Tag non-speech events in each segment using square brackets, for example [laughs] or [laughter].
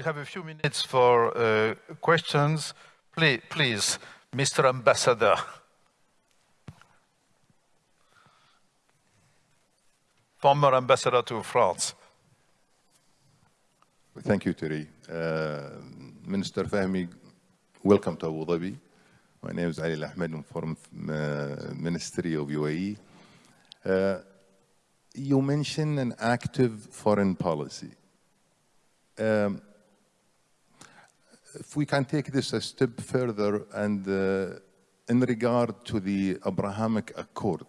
we have a few minutes for uh, questions. Please, please, Mr. Ambassador. Former ambassador to France. Thank you, Terry. Uh, Minister Fahmy, welcome to Abu Dhabi. My name is Ali Ahmed. I'm from uh, Ministry of UAE. Uh, you mentioned an active foreign policy. Um, if we can take this a step further and uh, in regard to the Abrahamic Accord,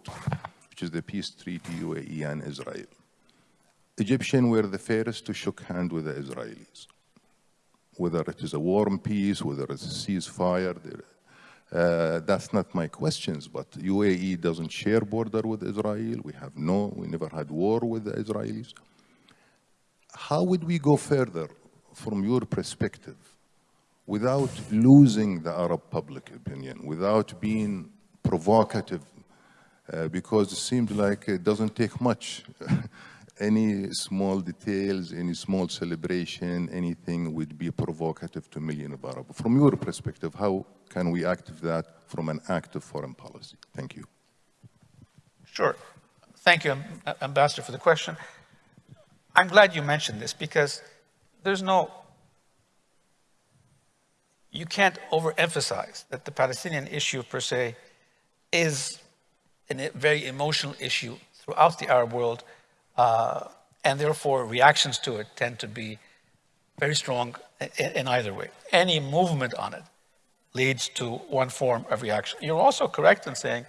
which is the peace treaty UAE and Israel, Egyptians were the first to shook hand with the Israelis. Whether it is a warm peace, whether it's a ceasefire, uh, that's not my questions, but UAE doesn't share border with Israel. We have no, we never had war with the Israelis. How would we go further from your perspective without losing the Arab public opinion, without being provocative, uh, because it seems like it doesn't take much. [laughs] any small details, any small celebration, anything would be provocative to millions of Arab. From your perspective, how can we active that from an active foreign policy? Thank you. Sure. Thank you, Ambassador, for the question. I'm glad you mentioned this because there's no, you can't overemphasize that the Palestinian issue per se is a very emotional issue throughout the Arab world uh, and therefore reactions to it tend to be very strong in, in either way. Any movement on it leads to one form of reaction. You're also correct in saying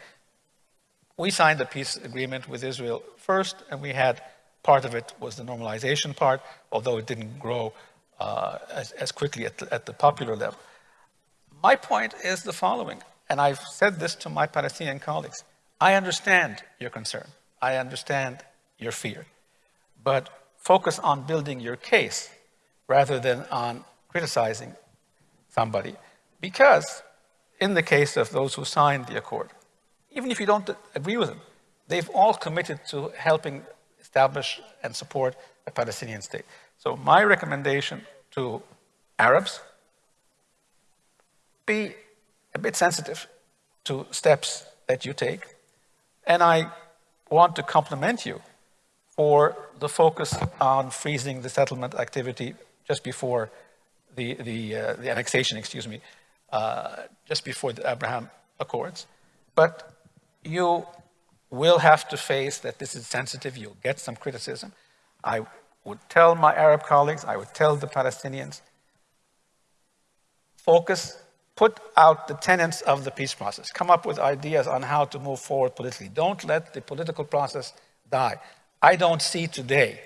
we signed the peace agreement with Israel first, and we had part of it was the normalization part, although it didn't grow uh, as, as, quickly at at the popular level. My point is the following, and I've said this to my Palestinian colleagues. I understand your concern. I understand your fear. But focus on building your case rather than on criticizing somebody. Because in the case of those who signed the accord, even if you don't agree with them, they've all committed to helping establish and support a Palestinian state. So my recommendation to Arabs, be a bit sensitive to steps that you take. And I want to compliment you for the focus on freezing the settlement activity just before the, the, uh, the annexation, excuse me, uh, just before the Abraham Accords. But you will have to face that this is sensitive, you'll get some criticism. I would tell my Arab colleagues, I would tell the Palestinians, focus, put out the tenets of the peace process. Come up with ideas on how to move forward politically. Don't let the political process die. I don't see today,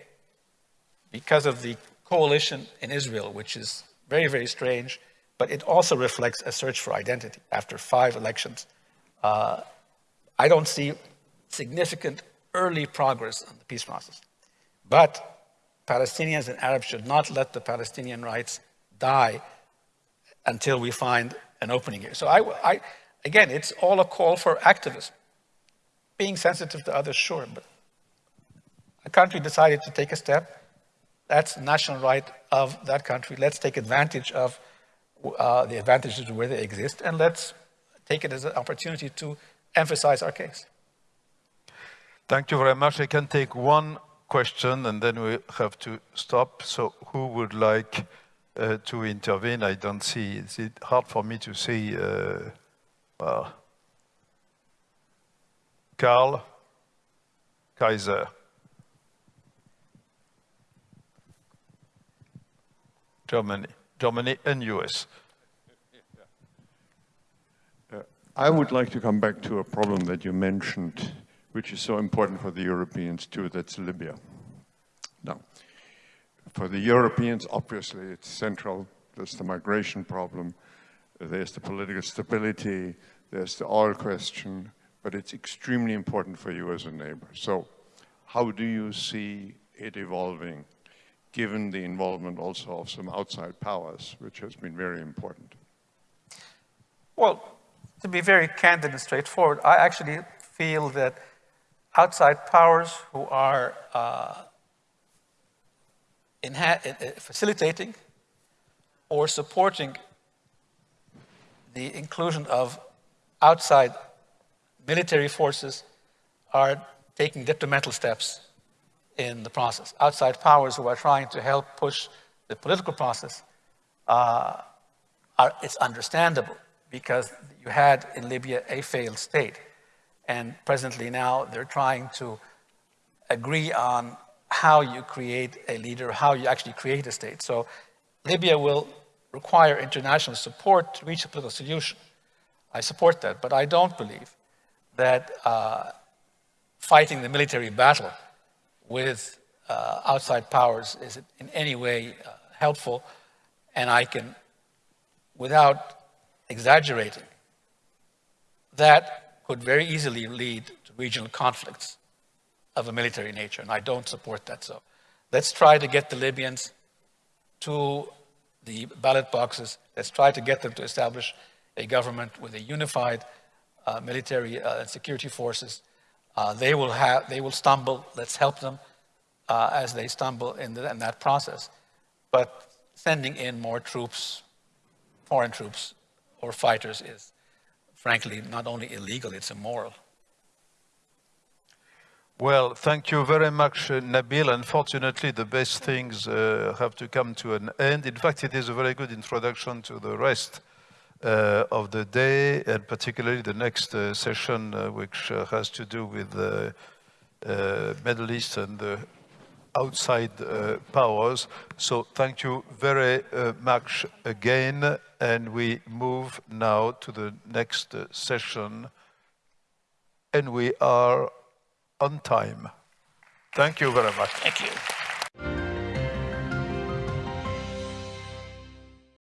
because of the coalition in Israel, which is very, very strange, but it also reflects a search for identity after five elections. Uh, I don't see significant early progress on the peace process. But Palestinians and Arabs should not let the Palestinian rights die until we find an opening here. So I, I, again, it's all a call for activism. Being sensitive to others, sure, but a country decided to take a step. That's the national right of that country. Let's take advantage of uh, the advantages where they exist, and let's take it as an opportunity to emphasize our case. Thank you very much. I can take one question and then we have to stop. So who would like uh, to intervene? I don't see, it's hard for me to see, uh, well, Karl Kaiser. Germany, Germany and US. Uh, I would like to come back to a problem that you mentioned, which is so important for the Europeans too, that's Libya. Now, for the Europeans, obviously it's central. There's the migration problem, there's the political stability, there's the oil question, but it's extremely important for you as a neighbor. So how do you see it evolving given the involvement also of some outside powers, which has been very important? Well, to be very candid and straightforward, I actually feel that outside powers who are uh, facilitating or supporting the inclusion of outside military forces are taking detrimental steps in the process. Outside powers who are trying to help push the political process, uh, are, it's understandable because you had in Libya a failed state. And presently now they're trying to agree on how you create a leader, how you actually create a state. So Libya will require international support to reach a political solution. I support that, but I don't believe that uh, fighting the military battle with uh, outside powers is in any way uh, helpful. And I can, without exaggerating, that could very easily lead to regional conflicts of a military nature, and I don't support that. So let's try to get the Libyans to the ballot boxes. Let's try to get them to establish a government with a unified uh, military uh, and security forces. Uh, they will have, they will stumble. Let's help them uh, as they stumble in, the, in that process. But sending in more troops, foreign troops or fighters is frankly not only illegal, it's immoral. Well, thank you very much, uh, Nabil. Unfortunately, the best things uh, have to come to an end. In fact, it is a very good introduction to the rest uh, of the day, and particularly the next uh, session, uh, which uh, has to do with the Middle East and the outside powers. So thank you very much again, and we move now to the next session. And we are on time. Thank you very much. Thank you.